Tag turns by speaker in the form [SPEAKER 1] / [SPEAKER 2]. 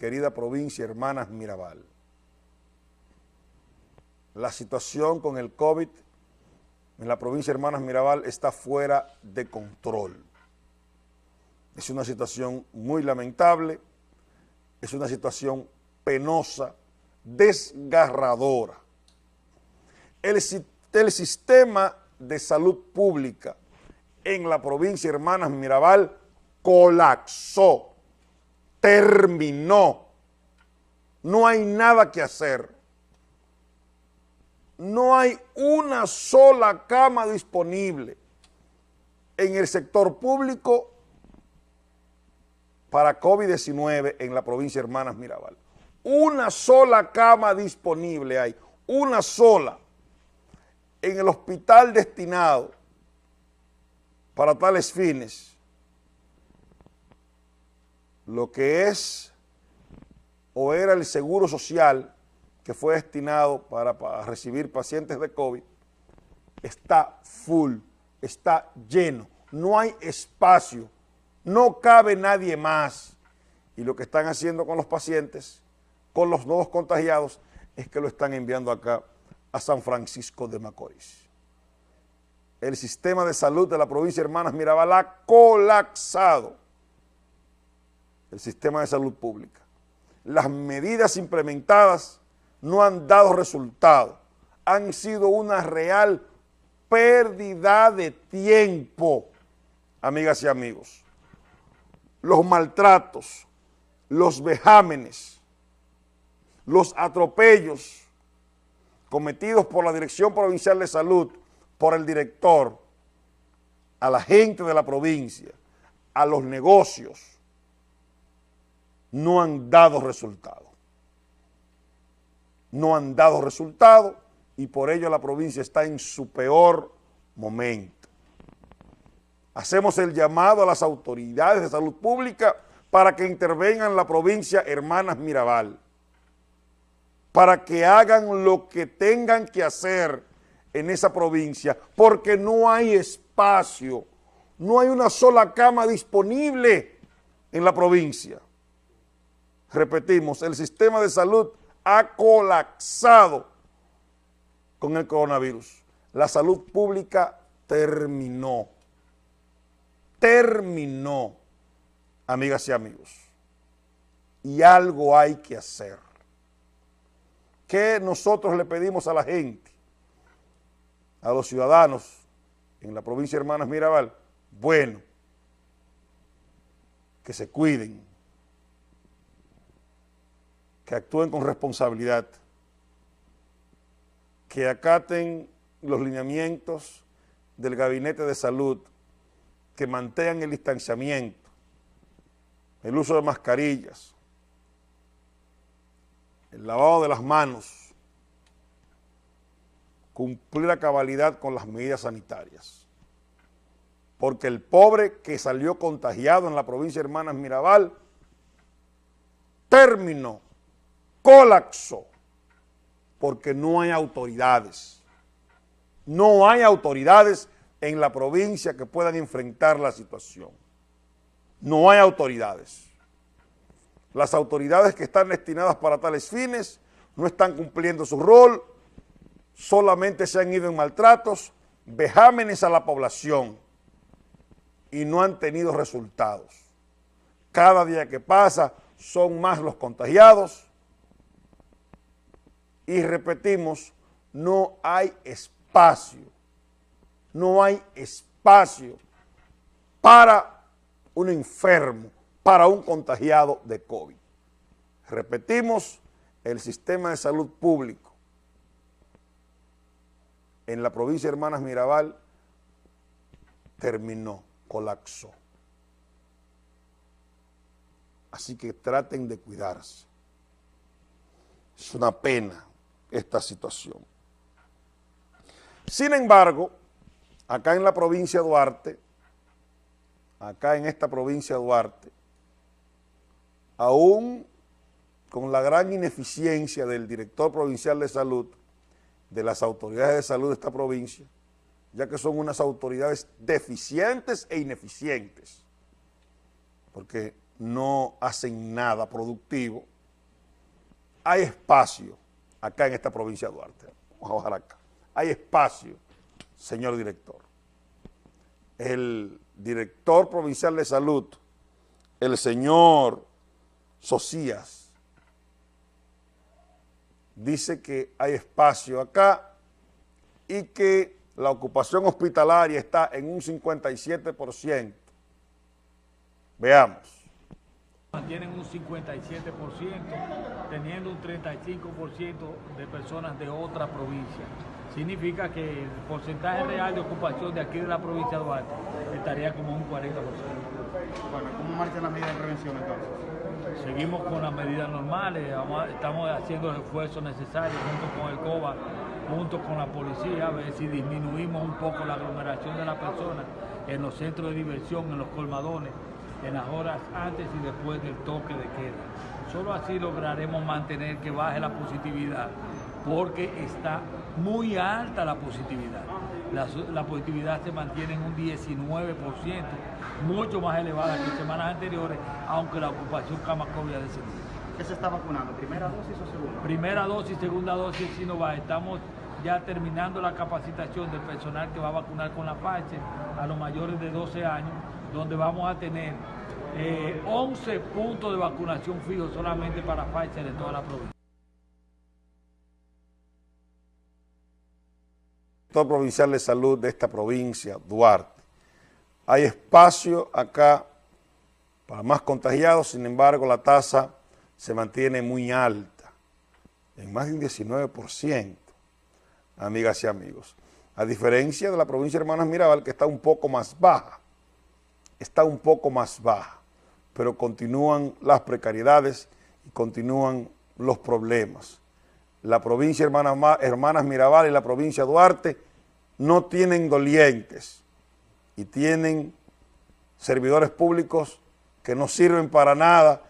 [SPEAKER 1] querida provincia Hermanas Mirabal. La situación con el COVID en la provincia Hermanas Mirabal está fuera de control. Es una situación muy lamentable, es una situación penosa, desgarradora. El, el sistema de salud pública en la provincia Hermanas Mirabal colapsó, terminó. No hay nada que hacer. No hay una sola cama disponible en el sector público para COVID-19 en la provincia Hermanas Mirabal. Una sola cama disponible hay, una sola, en el hospital destinado para tales fines, lo que es o era el seguro social que fue destinado para, recibir pacientes de COVID, está full, está lleno, no hay espacio, no cabe nadie más. Y lo que están haciendo con los pacientes, con los nuevos contagiados, es que lo están enviando acá a San Francisco de Macorís. El sistema de salud de la provincia de Hermanas Mirabal ha colapsado. El sistema de salud pública. Las medidas implementadas no han dado resultado. Han sido una real pérdida de tiempo, amigas y amigos. Los maltratos, los vejámenes, los atropellos cometidos por la Dirección Provincial de Salud, por el director, a la gente de la provincia, a los negocios, no han dado resultado. No han dado resultado y por ello la provincia está en su peor momento. Hacemos el llamado a las autoridades de salud pública para que intervengan en la provincia Hermanas Mirabal, para que hagan lo que tengan que hacer en esa provincia, porque no hay espacio, no hay una sola cama disponible en la provincia. Repetimos, el sistema de salud ha colapsado con el coronavirus. La salud pública terminó. Terminó, amigas y amigos. Y algo hay que hacer. ¿Qué nosotros le pedimos a la gente? A los ciudadanos en la provincia de Hermanas Mirabal. Bueno, que se cuiden, que actúen con responsabilidad, que acaten los lineamientos del Gabinete de Salud, que mantengan el distanciamiento, el uso de mascarillas, el lavado de las manos, cumplir la cabalidad con las medidas sanitarias. Porque el pobre que salió contagiado en la provincia de Hermanas Mirabal terminó colapsó porque no hay autoridades. No hay autoridades en la provincia que puedan enfrentar la situación. No hay autoridades. Las autoridades que están destinadas para tales fines no están cumpliendo su rol, solamente se han ido en maltratos, vejámenes a la población y no han tenido resultados. Cada día que pasa son más los contagiados, y repetimos, no hay espacio, no hay espacio para un enfermo, para un contagiado de COVID. Repetimos, el sistema de salud público en la provincia de Hermanas Mirabal terminó, colapsó. Así que traten de cuidarse. Es una pena esta situación. Sin embargo, acá en la provincia de Duarte, acá en esta provincia de Duarte, aún con la gran ineficiencia del director provincial de salud, de las autoridades de salud de esta provincia, ya que son unas autoridades deficientes e ineficientes, porque no hacen nada productivo, hay espacio acá en esta provincia de Duarte. Vamos a bajar acá. Hay espacio, señor director. El director provincial de salud, el señor Socias, dice que hay espacio acá y que la ocupación hospitalaria está en un 57%. Veamos
[SPEAKER 2] mantienen un 57%, teniendo un 35% de personas de otra provincia. Significa que el porcentaje real de ocupación de aquí de la provincia de Duarte estaría como un 40%.
[SPEAKER 3] Bueno, ¿cómo marchan las medidas de prevención entonces?
[SPEAKER 2] Seguimos con las medidas normales, estamos haciendo el esfuerzo necesario junto con el COBA, junto con la policía, a ver si disminuimos un poco la aglomeración de las personas en los centros de diversión, en los colmadones, en las horas antes y después del toque de queda. Solo así lograremos mantener que baje la positividad, porque está muy alta la positividad. La, positividad se mantiene en un 19%, mucho más elevada que semanas anteriores, aunque la ocupación cama COVID ha descendido.
[SPEAKER 3] ¿Qué se está vacunando? ¿Primera dosis o segunda?
[SPEAKER 2] Primera dosis, segunda dosis Sinovac. Estamos ya terminando la capacitación del personal que va a vacunar con la Pfizer a los mayores de 12 años donde vamos a tener 11 eh, puntos de vacunación fijos solamente para Pfizer en toda la provincia.
[SPEAKER 1] Director Provincial de Salud de esta provincia, Duarte. Hay espacio acá para más contagiados, sin embargo la tasa se mantiene muy alta, en más de un 19%, amigas y amigos. A diferencia de la provincia de Hermanas Mirabal, que está un poco más baja está un poco más baja, pero continúan las precariedades y continúan los problemas. La provincia Hermanas, Hermanas Mirabal y la provincia Duarte no tienen dolientes y tienen servidores públicos que no sirven para nada